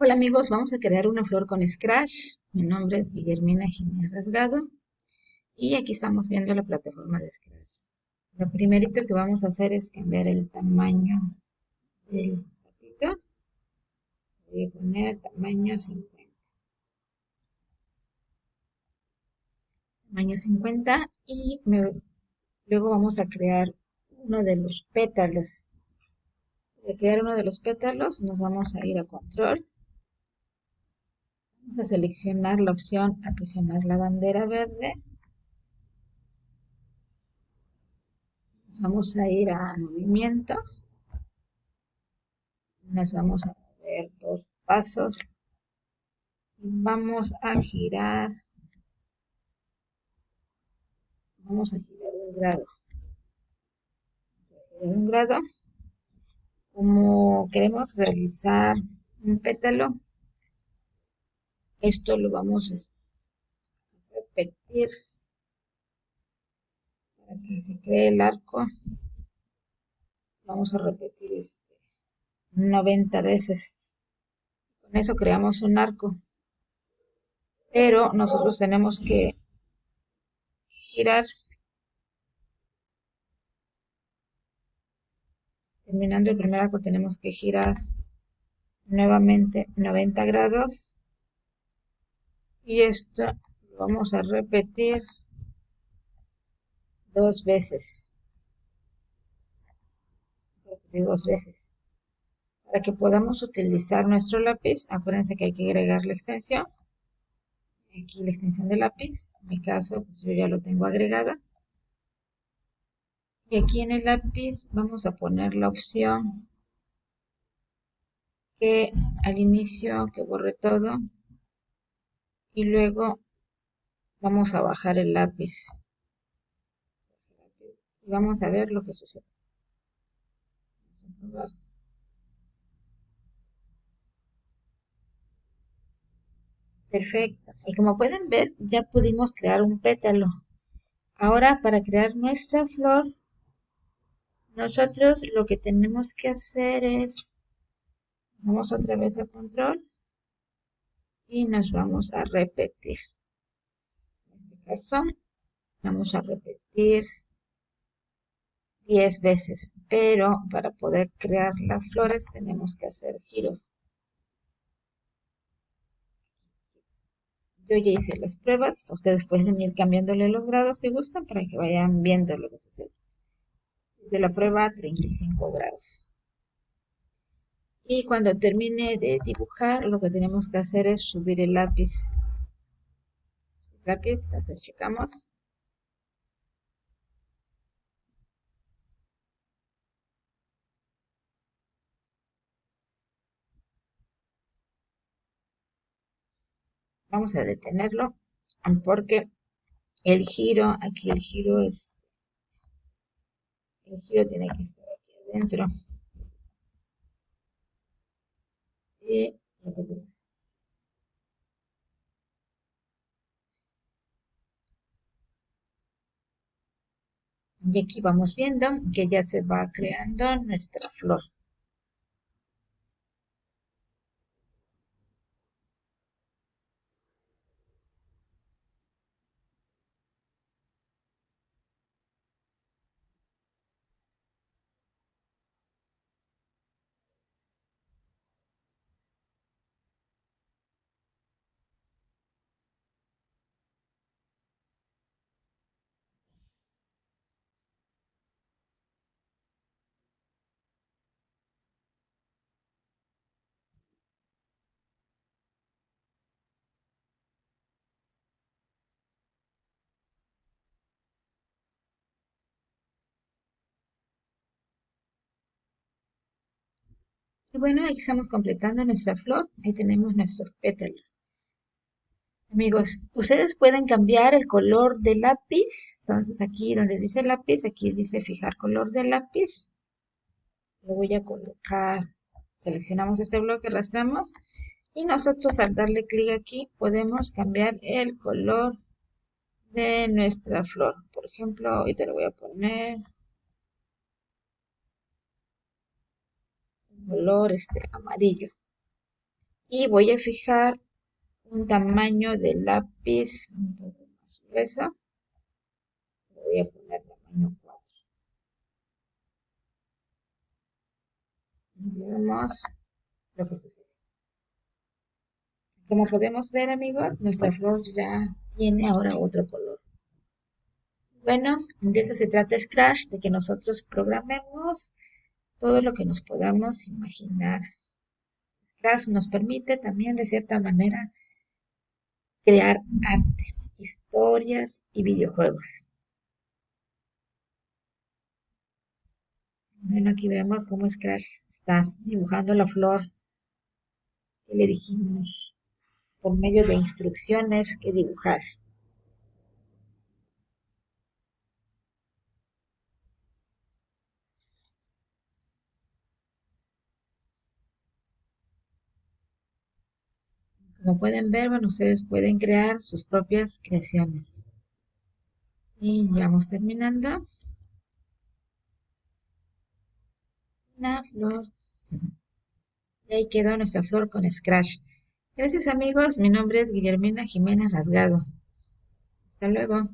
Hola amigos, vamos a crear una flor con Scratch. Mi nombre es Guillermina Jiménez Rasgado y aquí estamos viendo la plataforma de Scratch. Lo primerito que vamos a hacer es cambiar el tamaño del patito. Voy a poner tamaño 50. Tamaño 50 y luego vamos a crear uno de los pétalos. Para crear uno de los pétalos nos vamos a ir a control Vamos a seleccionar la opción a presionar la bandera verde. Vamos a ir a movimiento. Nos vamos a mover dos pasos. Vamos a girar. Vamos a girar un grado. Un grado. Como queremos realizar un pétalo, esto lo vamos a repetir para que se cree el arco. Vamos a repetir este 90 veces. Con eso creamos un arco. Pero nosotros tenemos que girar terminando el primer arco tenemos que girar nuevamente 90 grados y esto lo vamos a repetir dos veces. Dos veces. Para que podamos utilizar nuestro lápiz acuérdense que hay que agregar la extensión. Aquí la extensión del lápiz. En mi caso pues yo ya lo tengo agregada. Y aquí en el lápiz vamos a poner la opción que al inicio que borre todo y luego vamos a bajar el lápiz. Y vamos a ver lo que sucede. Perfecto. Y como pueden ver ya pudimos crear un pétalo. Ahora para crear nuestra flor nosotros lo que tenemos que hacer es vamos otra vez a control y nos vamos a repetir. En este caso, vamos a repetir 10 veces, pero para poder crear las flores tenemos que hacer giros. Yo ya hice las pruebas, ustedes pueden ir cambiándole los grados si gustan para que vayan viendo lo que sucede. De la prueba 35 grados. Y cuando termine de dibujar, lo que tenemos que hacer es subir el lápiz. lápiz, entonces checamos. Vamos a detenerlo porque el giro, aquí el giro es, el giro tiene que estar aquí adentro. Y aquí vamos viendo que ya se va creando nuestra flor. Bueno, ahí estamos completando nuestra flor. Ahí tenemos nuestros pétalos. Amigos, ustedes pueden cambiar el color del lápiz. Entonces aquí donde dice lápiz, aquí dice fijar color del lápiz. Lo voy a colocar. Seleccionamos este bloque, arrastramos. Y nosotros al darle clic aquí podemos cambiar el color de nuestra flor. Por ejemplo, ahorita le voy a poner color este amarillo. y voy a fijar un tamaño de lápiz un poco más grueso. Voy a poner tamaño 4. Y vemos. Como podemos ver amigos, nuestra flor ya tiene ahora otro color. Bueno, de eso se trata Scratch, de que nosotros programemos todo lo que nos podamos imaginar. Scratch nos permite también de cierta manera crear arte, historias y videojuegos. Bueno, aquí vemos cómo Scratch está dibujando la flor que le dijimos por medio de instrucciones que dibujar. Como pueden ver, bueno, ustedes pueden crear sus propias creaciones. Y ya vamos terminando. Una flor. Y ahí quedó nuestra flor con Scratch. Gracias amigos, mi nombre es Guillermina Jiménez Rasgado. Hasta luego.